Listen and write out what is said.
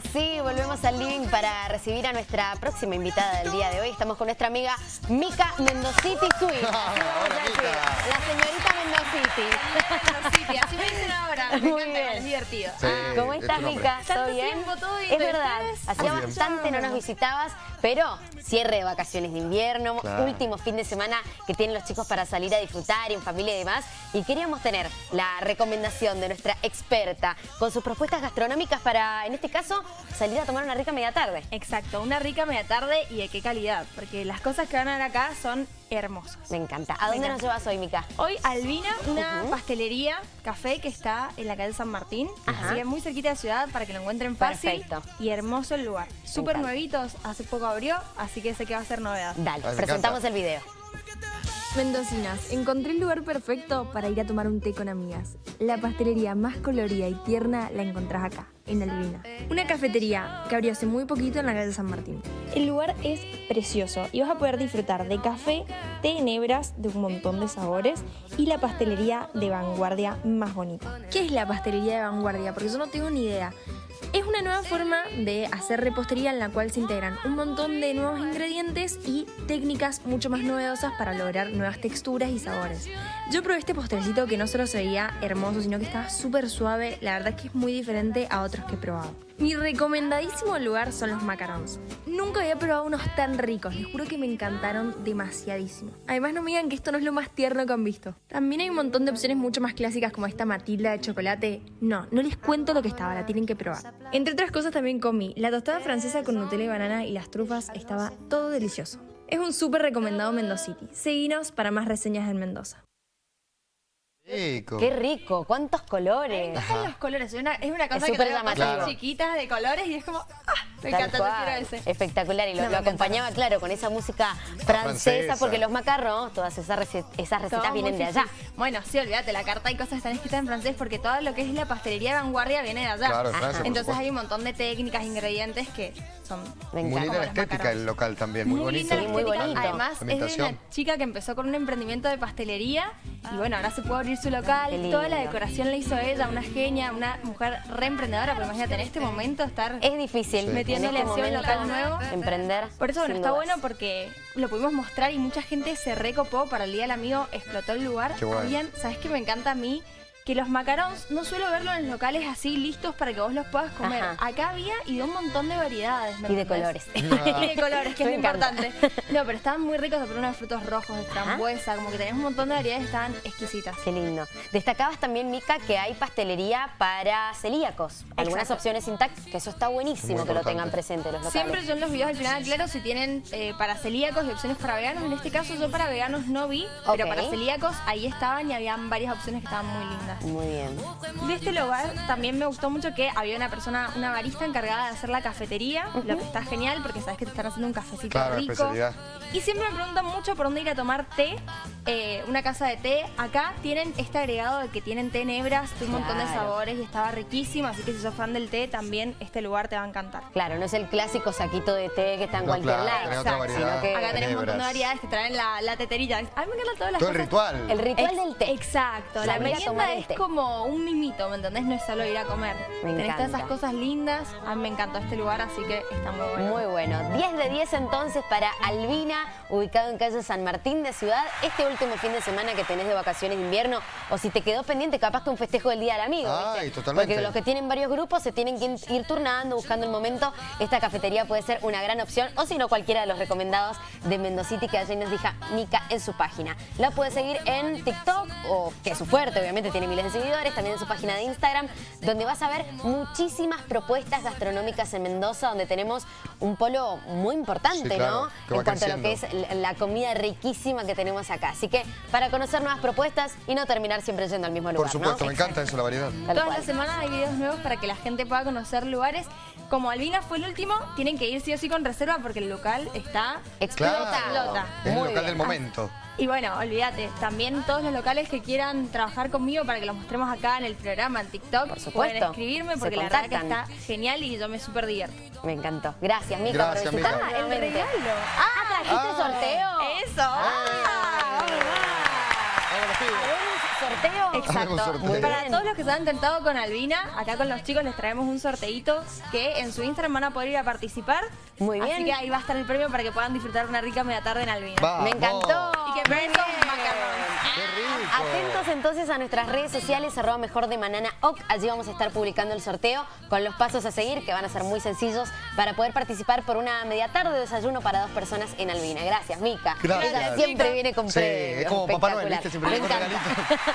Ahora sí, volvemos al living para recibir a nuestra próxima invitada del día de hoy. Estamos con nuestra amiga Mica Mendociti Sui. La señorita Mendociti. así me dicen ahora. Muy bien. es divertido. ¿Cómo estás, Mica? ¿Todo bien? Tiempo, todo bien. Es verdad, hacía bastante no nos visitabas, pero cierre de vacaciones de invierno, Claro. último fin de semana que tienen los chicos para salir a disfrutar en familia y demás. Y queríamos tener la recomendación de nuestra experta con sus propuestas gastronómicas para, en este caso, salir a tomar una rica media tarde. Exacto, una rica media tarde y de qué calidad, porque las cosas que van a ver acá son hermosas. Me encanta. ¿A dónde nos llevas hoy, Mica? Hoy Albina, una pastelería, café que está en la calle San Martín, Ajá. así que muy cerquita de ciudad para que lo encuentren fácil. Perfecto. Y hermoso el lugar. Súper nuevitos, hace poco abrió, así que sé que va a ser novedad. Dale, Ay, me presentamos encanta. el video. Mendocinas, encontré el lugar perfecto para ir a tomar un té con amigas. La pastelería más colorida y tierna la encontrás acá, en Albina. Una cafetería que abrió hace muy poquito en la calle San Martín. El lugar es precioso y vas a poder disfrutar de café, té en hebras de un montón de sabores y la pastelería de vanguardia más bonita. ¿Qué es la pastelería de vanguardia? Porque yo no tengo ni idea. Es una nueva forma de hacer repostería en la cual se integran un montón de nuevos ingredientes y técnicas mucho más novedosas para lograr nuevas texturas y sabores. Yo probé este postrecito que no solo se veía hermoso, sino que estaba súper suave. La verdad es que es muy diferente a otros que he probado. Mi recomendadísimo lugar son los macarons. Nunca había probado unos tan ricos, les juro que me encantaron demasiadísimo. Además no me digan que esto no es lo más tierno que han visto. También hay un montón de opciones mucho más clásicas como esta Matilda de chocolate. No, no les cuento lo que estaba, la tienen que probar. Entre otras cosas también comí la tostada francesa con Nutella y banana y las trufas, estaba todo delicioso. Es un súper recomendado Mendocity. Seguinos para más reseñas en Mendoza. Rico. Qué rico, cuántos colores. Los colores, es una, es una cosa que súper tenemos chiquitas de colores y es como, ah, me Tal encanta, yo cual. ese. Espectacular. Y lo, No, lo me acompañaba, claro, con esa música francesa, francesa. porque los macarrons, todas esas, rece- esas recetas Todo vienen muy de allá. Bueno, sí, olvídate, la carta hay cosas que están escritas en francés porque todo lo que es la pastelería de vanguardia viene de allá. Claro, Francia, Entonces hay un montón de técnicas, ingredientes que son Me Muy linda la estética macarons. del local también, muy, bonito. linda muy bonito. Además, es de una chica que empezó con un emprendimiento de pastelería y bueno, ahora se puede abrir su local. Toda la decoración la hizo ella, una genia, una mujer re emprendedora, porque imagínate, en este momento estar... Es difícil Sí. En este momento, local nuevo. emprender. Por eso, bueno, está dudas. bueno porque lo pudimos mostrar y mucha gente se recopó para el Día del Amigo, explotó el lugar. Qué bueno. Habían, ¿sabes qué me encanta a mí? Que los macarons no suelo verlos en los locales así listos para que vos los puedas comer. Ajá. Acá había y de un montón de variedades. ¿me Y de colores. y de colores, que es Me encanta. importante. No, pero estaban muy ricos, pero unos frutos rojos, de frambuesa, como que tenés un montón de variedades, estaban exquisitas. Qué lindo. Destacabas también, Mica, que hay pastelería para celíacos. Algunas Exacto. opciones intactas, que eso está buenísimo que lo tengan presente los locales. Siempre yo en los videos al final claro si tienen eh, para celíacos y opciones para veganos. En este caso yo para veganos no vi, pero para celíacos ahí estaban y habían varias opciones que estaban muy lindas. Muy bien. De este lugar también me gustó mucho que había una persona, una barista encargada de hacer la cafetería, lo que está genial porque sabes que te están haciendo un cafecito Claro, rico. especialidad. Y siempre me preguntan mucho por dónde ir a tomar té, eh, una casa de té. Acá tienen este agregado de que tienen té en hebras, de un montón de sabores y estaba riquísimo, así que si sos fan del té también este lugar te va a encantar. Claro, no es el clásico saquito de té que está en No, cualquier claro, lado. sino que Acá tenemos un montón de variedades que traen la, la teterilla. A mí me encantan todas las Todo el cosas. ritual. el ritual Ex- del té. Exacto, la Salir a merienda tomar es como un mimito, ¿me entendés? No es solo ir a comer. Me Tenés todas encanta. esas cosas lindas. A mí me encantó este lugar, así que está muy bueno. Muy bueno. 10 de 10 entonces para Albina, ubicado en calle San Martín de Ciudad. Este último fin de semana que tenés de vacaciones de invierno, o si te quedó pendiente, capaz que un festejo del Día del Amigo. Ay, ¿viste? totalmente. Porque los que tienen varios grupos se tienen que ir turnando, buscando el momento. Esta cafetería puede ser una gran opción, o si no, cualquiera de los recomendados de Mendocity que ayer nos deja Mica en su página. La puede seguir en TikTok, o que es su fuerte, obviamente tiene miles de seguidores, también en su página de Instagram, donde vas a ver muchísimas propuestas gastronómicas en Mendoza, donde tenemos un polo muy importante, Sí, claro, ¿no? en cuanto a lo que es la- comida riquísima que tenemos acá. Así que para conocer nuevas propuestas y no terminar siempre yendo al mismo lugar, Por supuesto, ¿no? me encanta eso, la variedad. Tal Todas las semanas hay videos nuevos para que la gente pueda conocer lugares. Como Albina fue el último, tienen que ir sí o sí con reserva porque el local está... Explota. Explota. Es el Muy local bien. del momento. Y bueno, olvídate, también todos los locales que quieran trabajar conmigo para que los mostremos acá en el programa, en TikTok, Por supuesto. pueden escribirme porque la verdad que está genial y yo me súper divierto. Me encantó. Gracias, Mica, Gracias, por Mica. Ah, el regalo. Ah, ¿trajiste Ah. sorteo? ¡Eso! Ah. Sabemos, sorteo? Exacto. Sorteo. Para todos los que se han intentado con Albina, acá con los chicos les traemos un sorteito que en su Instagram van a poder ir a participar. Muy bien. Así que ahí va a estar el premio para que puedan disfrutar una rica media tarde en Albina. Vamos. Me encantó. Y que Muy besos, bien. macarrones. ¡Qué rico! Atentos entonces a nuestras redes sociales, arroba mejor de Manana Oc. Allí vamos a estar publicando el sorteo con los pasos a seguir, que van a ser muy sencillos, para poder participar por una media tarde de desayuno para dos personas en Albina. Gracias, Mica. Gracias. Ella siempre viene con Sí, premios. es como Papá Noel, Espectacular. ¿viste? Siempre viene con.